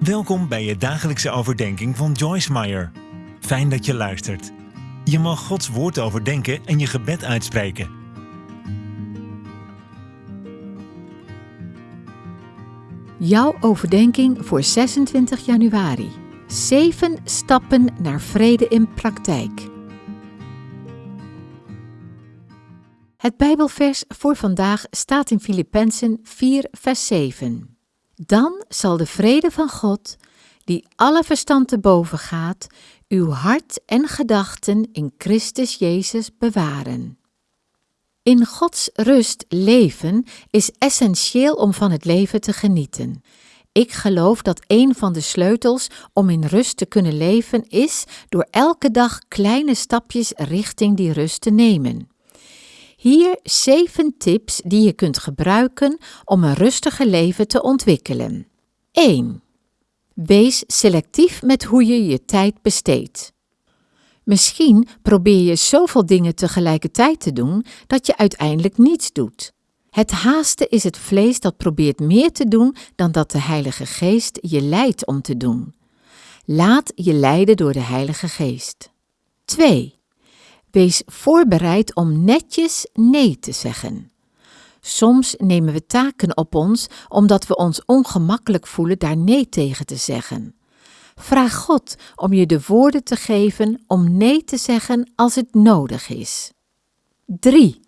Welkom bij je dagelijkse overdenking van Joyce Meyer. Fijn dat je luistert. Je mag Gods woord overdenken en je gebed uitspreken. Jouw overdenking voor 26 januari. 7 stappen naar vrede in praktijk. Het Bijbelvers voor vandaag staat in Filippenzen 4, vers 7. Dan zal de vrede van God, die alle verstand te boven gaat, uw hart en gedachten in Christus Jezus bewaren. In Gods rust leven is essentieel om van het leven te genieten. Ik geloof dat een van de sleutels om in rust te kunnen leven is door elke dag kleine stapjes richting die rust te nemen. Hier zeven tips die je kunt gebruiken om een rustiger leven te ontwikkelen. 1. Wees selectief met hoe je je tijd besteedt. Misschien probeer je zoveel dingen tegelijkertijd te doen dat je uiteindelijk niets doet. Het haasten is het vlees dat probeert meer te doen dan dat de Heilige Geest je leidt om te doen. Laat je leiden door de Heilige Geest. 2. Wees voorbereid om netjes nee te zeggen. Soms nemen we taken op ons omdat we ons ongemakkelijk voelen daar nee tegen te zeggen. Vraag God om je de woorden te geven om nee te zeggen als het nodig is. 3.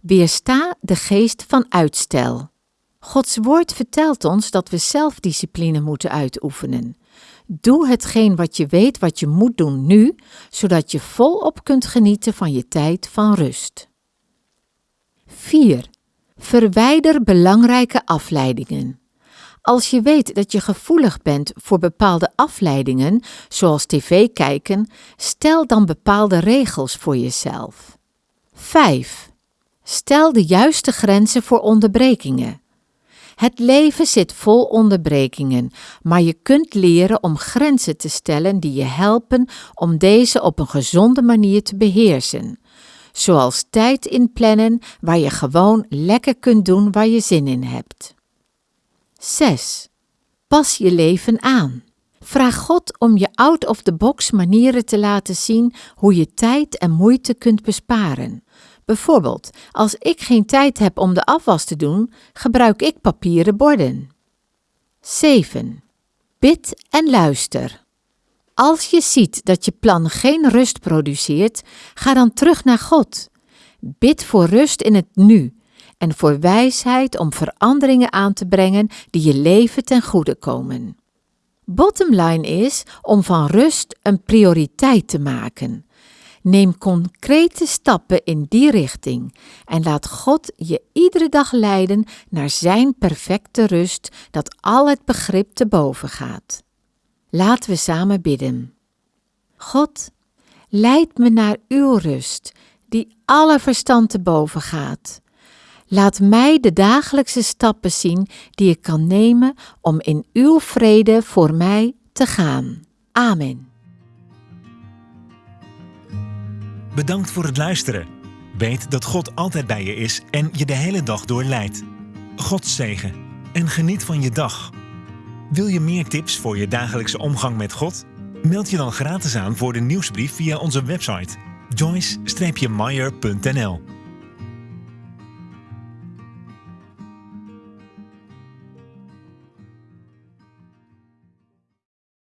Weersta de geest van uitstel. Gods woord vertelt ons dat we zelfdiscipline moeten uitoefenen. Doe hetgeen wat je weet wat je moet doen nu, zodat je volop kunt genieten van je tijd van rust. 4. Verwijder belangrijke afleidingen. Als je weet dat je gevoelig bent voor bepaalde afleidingen, zoals tv kijken, stel dan bepaalde regels voor jezelf. 5. Stel de juiste grenzen voor onderbrekingen. Het leven zit vol onderbrekingen, maar je kunt leren om grenzen te stellen die je helpen om deze op een gezonde manier te beheersen. Zoals tijd inplannen waar je gewoon lekker kunt doen waar je zin in hebt. 6. Pas je leven aan. Vraag God om je out-of-the-box manieren te laten zien hoe je tijd en moeite kunt besparen. Bijvoorbeeld, als ik geen tijd heb om de afwas te doen, gebruik ik papieren borden. 7. Bid en luister. Als je ziet dat je plan geen rust produceert, ga dan terug naar God. Bid voor rust in het nu en voor wijsheid om veranderingen aan te brengen die je leven ten goede komen. Bottomline is om van rust een prioriteit te maken. Neem concrete stappen in die richting en laat God je iedere dag leiden naar Zijn perfecte rust dat al het begrip te boven gaat. Laten we samen bidden. God, leid me naar uw rust, die alle verstand te boven gaat. Laat mij de dagelijkse stappen zien die ik kan nemen om in uw vrede voor mij te gaan. Amen. Bedankt voor het luisteren. Weet dat God altijd bij je is en je de hele dag door leidt. God zegen en geniet van je dag. Wil je meer tips voor je dagelijkse omgang met God? Meld je dan gratis aan voor de nieuwsbrief via onze website joyce-meyer.nl